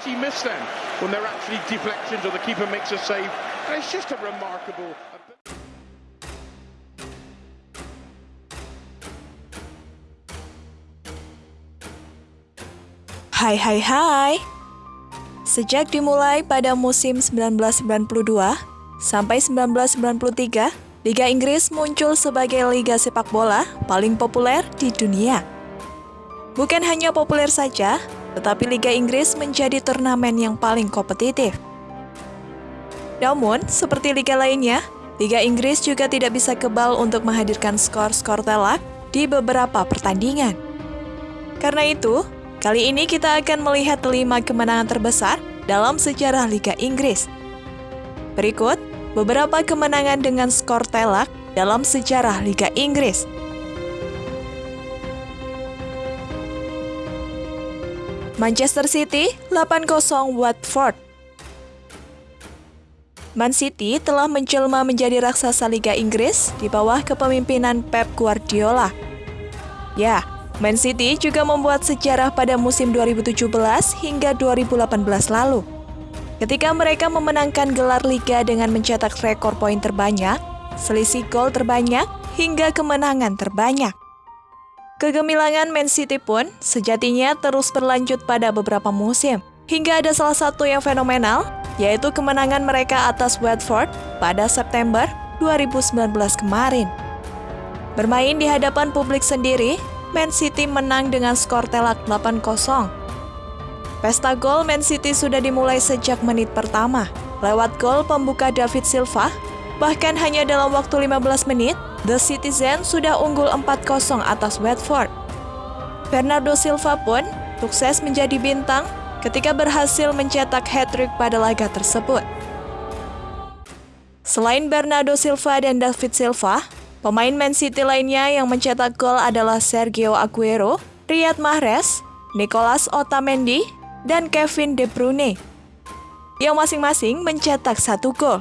has he missed then when they're actually deflections or the keeper makes a save? And it's just a remarkable. Hai hai hai. Sejak dimulai pada musim 1992 sampai 1993, Liga Inggris muncul sebagai liga sepak bola paling populer di dunia. Bukan hanya populer saja, tetapi Liga Inggris menjadi turnamen yang paling kompetitif. Namun, seperti liga lainnya, Liga Inggris juga tidak bisa kebal untuk menghadirkan skor-skor telak di beberapa pertandingan. Karena itu, kali ini kita akan melihat lima kemenangan terbesar dalam sejarah Liga Inggris. Berikut beberapa kemenangan dengan skor telak dalam sejarah Liga Inggris. Manchester City 8-0 Watford Man City telah menjelma menjadi raksasa Liga Inggris di bawah kepemimpinan Pep Guardiola. Ya, Man City juga membuat sejarah pada musim 2017 hingga 2018 lalu. Ketika mereka memenangkan gelar Liga dengan mencetak rekor poin terbanyak, selisih gol terbanyak, hingga kemenangan terbanyak. Kegemilangan Man City pun sejatinya terus berlanjut pada beberapa musim, hingga ada salah satu yang fenomenal, yaitu kemenangan mereka atas Watford pada September 2019 kemarin. Bermain di hadapan publik sendiri, Man City menang dengan skor telak 8-0. Pesta gol Man City sudah dimulai sejak menit pertama, lewat gol pembuka David Silva, bahkan hanya dalam waktu 15 menit, The Citizen sudah unggul 4-0 atas Watford. Bernardo Silva pun sukses menjadi bintang ketika berhasil mencetak hat-trick pada laga tersebut. Selain Bernardo Silva dan David Silva, pemain Man City lainnya yang mencetak gol adalah Sergio Aguero, Riyad Mahrez, Nicolas Otamendi, dan Kevin De Bruyne, yang masing-masing mencetak satu gol.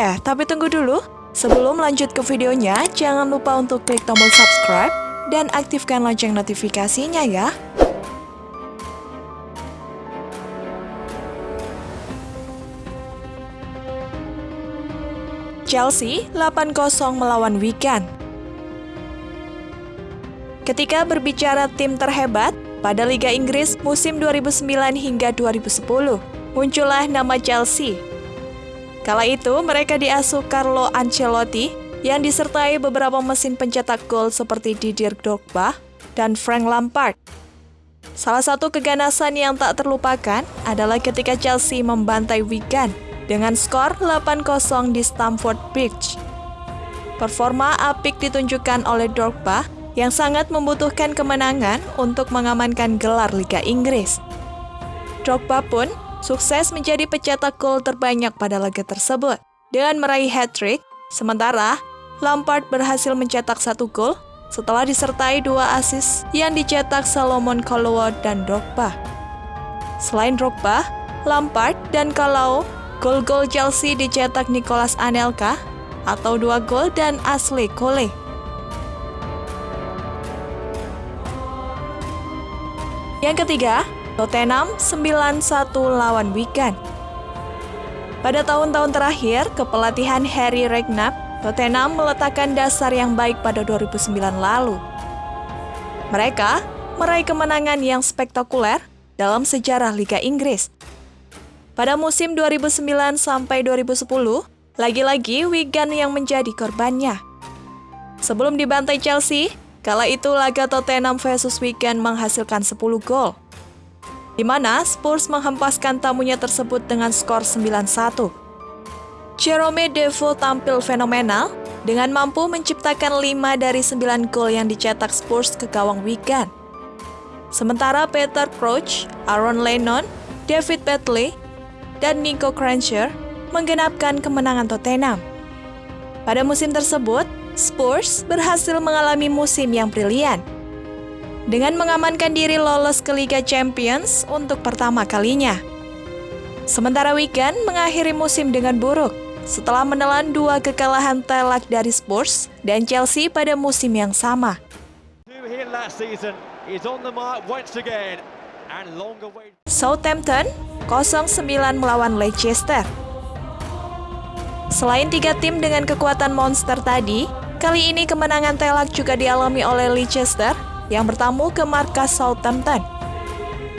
Eh, tapi tunggu dulu. Sebelum lanjut ke videonya, jangan lupa untuk klik tombol subscribe dan aktifkan lonceng notifikasinya ya. Chelsea 8-0 melawan Wigan. Ketika berbicara tim terhebat pada Liga Inggris musim 2009 hingga 2010, muncullah nama Chelsea. Kala itu mereka diasuh Carlo Ancelotti yang disertai beberapa mesin pencetak gol seperti Didier Drogba dan Frank Lampard. Salah satu keganasan yang tak terlupakan adalah ketika Chelsea membantai Wigan dengan skor 8-0 di Stamford Bridge. Performa apik ditunjukkan oleh Drogba yang sangat membutuhkan kemenangan untuk mengamankan gelar Liga Inggris. Drogba pun sukses menjadi pencetak gol terbanyak pada laga tersebut dengan meraih hat-trick, sementara Lampard berhasil mencetak satu gol setelah disertai dua asis yang dicetak Salomon Kalou dan Drogba. Selain Drogba, Lampard dan Kalou, gol-gol Chelsea dicetak Nicolas Anelka atau dua gol dan Ashley Cole. Yang ketiga, Tottenham 9-1 lawan Wigan. Pada tahun-tahun terakhir, kepelatihan Harry Redknapp, Tottenham meletakkan dasar yang baik pada 2009 lalu. Mereka meraih kemenangan yang spektakuler dalam sejarah Liga Inggris. Pada musim 2009 sampai 2010, lagi-lagi Wigan yang menjadi korbannya. Sebelum dibantai Chelsea, kala itu laga Tottenham versus Wigan menghasilkan 10 gol di mana Spurs menghempaskan tamunya tersebut dengan skor 9-1. Jerome Defoe tampil fenomenal dengan mampu menciptakan 5 dari 9 gol yang dicetak Spurs ke gawang Wigan. Sementara Peter Crouch, Aaron Lennon, David Betley, dan Nico Krancher menggenapkan kemenangan Tottenham. Pada musim tersebut, Spurs berhasil mengalami musim yang brilian dengan mengamankan diri lolos ke Liga Champions untuk pertama kalinya. Sementara Wigan mengakhiri musim dengan buruk setelah menelan dua kekalahan telak dari Spurs dan Chelsea pada musim yang sama. Southampton 0-9 melawan Leicester. Selain tiga tim dengan kekuatan monster tadi, kali ini kemenangan telak juga dialami oleh Leicester yang bertamu ke markas Southampton.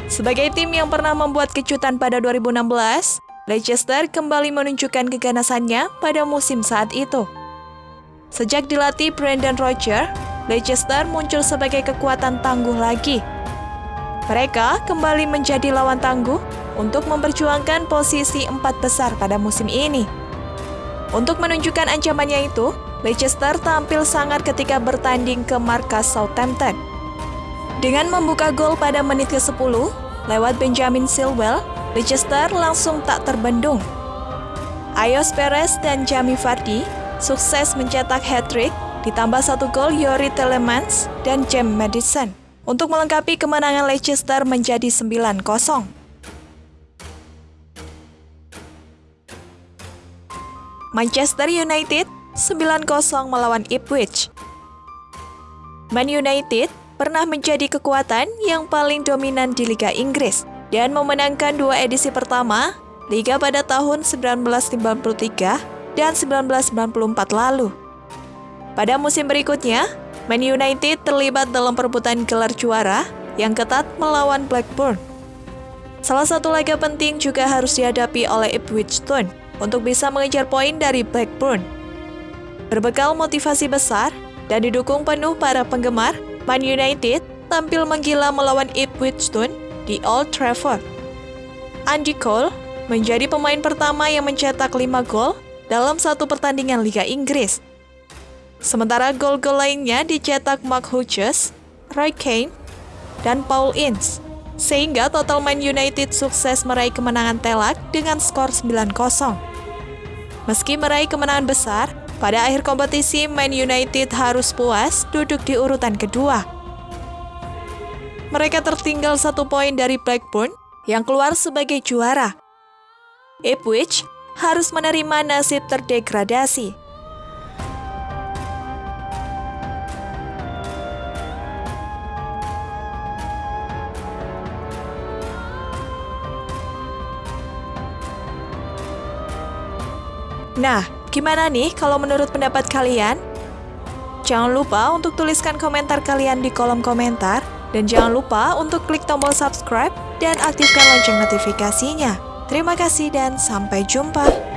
Sebagai tim yang pernah membuat kejutan pada 2016, Leicester kembali menunjukkan keganasannya pada musim saat itu. Sejak dilatih Brendan Rodgers, Leicester muncul sebagai kekuatan tangguh lagi. Mereka kembali menjadi lawan tangguh untuk memperjuangkan posisi empat besar pada musim ini. Untuk menunjukkan ancamannya itu, Leicester tampil sangat ketika bertanding ke markas Southampton. Dengan membuka gol pada menit ke-10, lewat Benjamin Silwell, Leicester langsung tak terbendung. Ayos Perez dan Jamie Vardy sukses mencetak hat-trick, ditambah satu gol Yori Telemans dan James Madison untuk melengkapi kemenangan Leicester menjadi 9-0. Manchester United 9-0 melawan Ipswich. Man United pernah menjadi kekuatan yang paling dominan di Liga Inggris dan memenangkan dua edisi pertama Liga pada tahun 1953 dan 1994 lalu. Pada musim berikutnya, Man United terlibat dalam perebutan gelar juara yang ketat melawan Blackburn. Salah satu laga penting juga harus dihadapi oleh Ipswich Town untuk bisa mengejar poin dari Blackburn. Berbekal motivasi besar dan didukung penuh para penggemar, Man United tampil menggila melawan Ipswich Town di Old Trafford. Andy Cole menjadi pemain pertama yang mencetak 5 gol dalam satu pertandingan Liga Inggris. Sementara gol-gol lainnya dicetak Mark Hughes, Roy Keane, dan Paul Ince. Sehingga total Man United sukses meraih kemenangan telak dengan skor 9-0. Meski meraih kemenangan besar, pada akhir kompetisi Man United harus puas duduk di urutan kedua. Mereka tertinggal satu poin dari Blackburn yang keluar sebagai juara. Ipswich harus menerima nasib terdegradasi. Nah, gimana nih kalau menurut pendapat kalian? Jangan lupa untuk tuliskan komentar kalian di kolom komentar dan jangan lupa untuk klik tombol subscribe dan aktifkan lonceng notifikasinya. Terima kasih dan sampai jumpa.